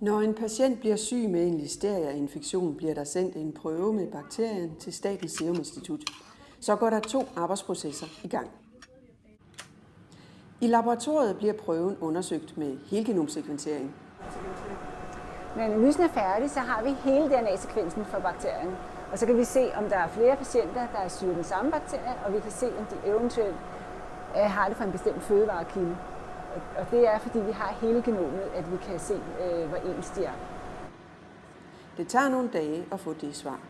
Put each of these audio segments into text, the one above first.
Når en patient bliver syg med en listeria-infektion, bliver der sendt en prøve med bakterien til Statens Serum Institut. Så går der to arbejdsprocesser i gang. I laboratoriet bliver prøven undersøgt med helgenomsekventering. Når analysen er færdig, så har vi hele DNA-sekvensen for bakterien. Og så kan vi se, om der er flere patienter, der er syge af den samme bakterie, og vi kan se, om de eventuelt øh, har det fra en bestemt fødevarekilde. Og det er, fordi vi har hele genomet, at vi kan se, øh, hvor ens de er. Det tager nogle dage at få det svar.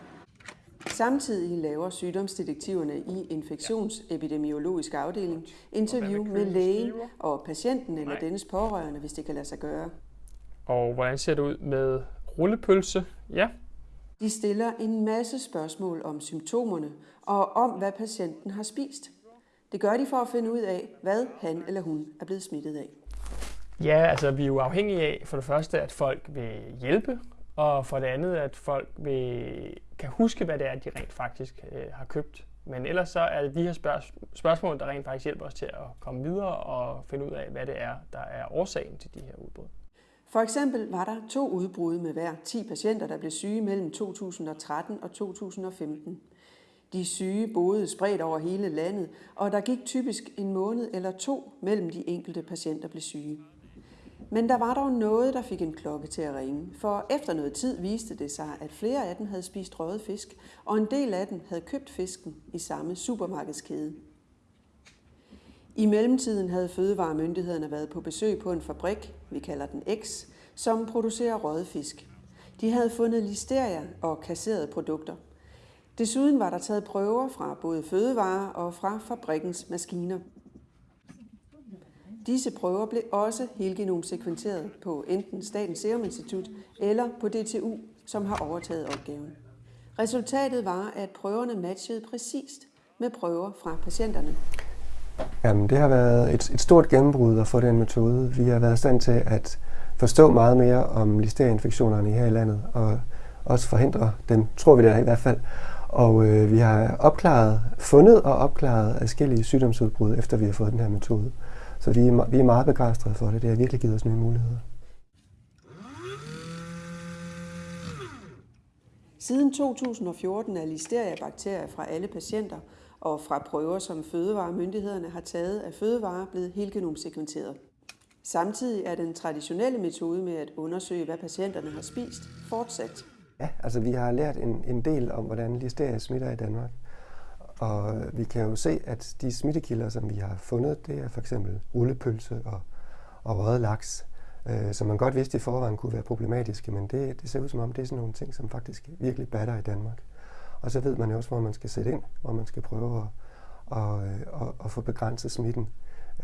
Samtidig laver sygdomsdetektiverne i infektionsepidemiologisk afdeling interview med lægen og patienten eller dennes pårørende, hvis det kan lade sig gøre. Og hvordan ser det ud med rullepølse? Ja. De stiller en masse spørgsmål om symptomerne og om, hvad patienten har spist. Det gør de for at finde ud af, hvad han eller hun er blevet smittet af. Ja, altså vi er jo afhængige af for det første, at folk vil hjælpe, og for det andet, at folk vil, kan huske, hvad det er, de rent faktisk øh, har købt. Men ellers så er det de her spørg- spørgsmål, der rent faktisk hjælper os til at komme videre og finde ud af, hvad det er, der er årsagen til de her udbrud. For eksempel var der to udbrud med hver 10 patienter, der blev syge mellem 2013 og 2015. De syge boede spredt over hele landet, og der gik typisk en måned eller to mellem de enkelte patienter blev syge. Men der var dog noget, der fik en klokke til at ringe, for efter noget tid viste det sig, at flere af dem havde spist røget fisk, og en del af dem havde købt fisken i samme supermarkedskæde. I mellemtiden havde fødevaremyndighederne været på besøg på en fabrik, vi kalder den X, som producerer røget fisk. De havde fundet listeria og kasserede produkter. Desuden var der taget prøver fra både fødevarer og fra fabrikkens maskiner. Disse prøver blev også helgenomsekventeret på enten Statens Serum Institut eller på DTU, som har overtaget opgaven. Resultatet var, at prøverne matchede præcist med prøver fra patienterne. Jamen, det har været et, et stort gennembrud at få den metode. Vi har været i stand til at forstå meget mere om listerieinfektionerne her i landet, og også forhindre dem, tror vi det i hvert fald. Og øh, vi har opklaret, fundet og opklaret forskellige sygdomsudbrud, efter vi har fået den her metode. Så vi er, vi er meget begejstrede for det. Det har virkelig givet os nye muligheder. Siden 2014 er listeria-bakterier fra alle patienter og fra prøver, som fødevaremyndighederne har taget af fødevarer, blevet helgenomsekventeret. Samtidig er den traditionelle metode med at undersøge, hvad patienterne har spist, fortsat. Ja, altså vi har lært en, en del om, hvordan listeria smitter i Danmark. Og vi kan jo se, at de smittekilder, som vi har fundet, det er for eksempel rullepølse og, og røget laks, øh, som man godt vidste i forvejen kunne være problematiske, men det, det ser ud som om, det er sådan nogle ting, som faktisk virkelig batter i Danmark. Og så ved man jo også, hvor man skal sætte ind, hvor man skal prøve at, at, øh, at, at få begrænset smitten,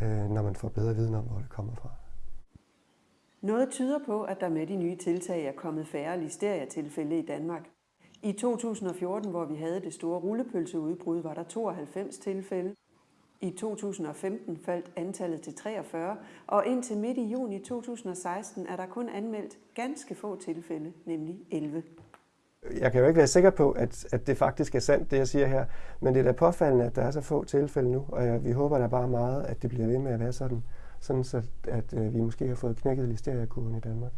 øh, når man får bedre viden om, hvor det kommer fra. Noget tyder på, at der med de nye tiltag er kommet færre listeria-tilfælde i Danmark. I 2014, hvor vi havde det store rullepølseudbrud, var der 92 tilfælde. I 2015 faldt antallet til 43, og indtil midt i juni 2016 er der kun anmeldt ganske få tilfælde, nemlig 11. Jeg kan jo ikke være sikker på, at, at det faktisk er sandt, det jeg siger her, men det er da påfaldende, at der er så få tilfælde nu, og jeg, vi håber da bare meget, at det bliver ved med at være sådan, sådan så at, øh, vi måske har fået knækket listeriakurven i Danmark.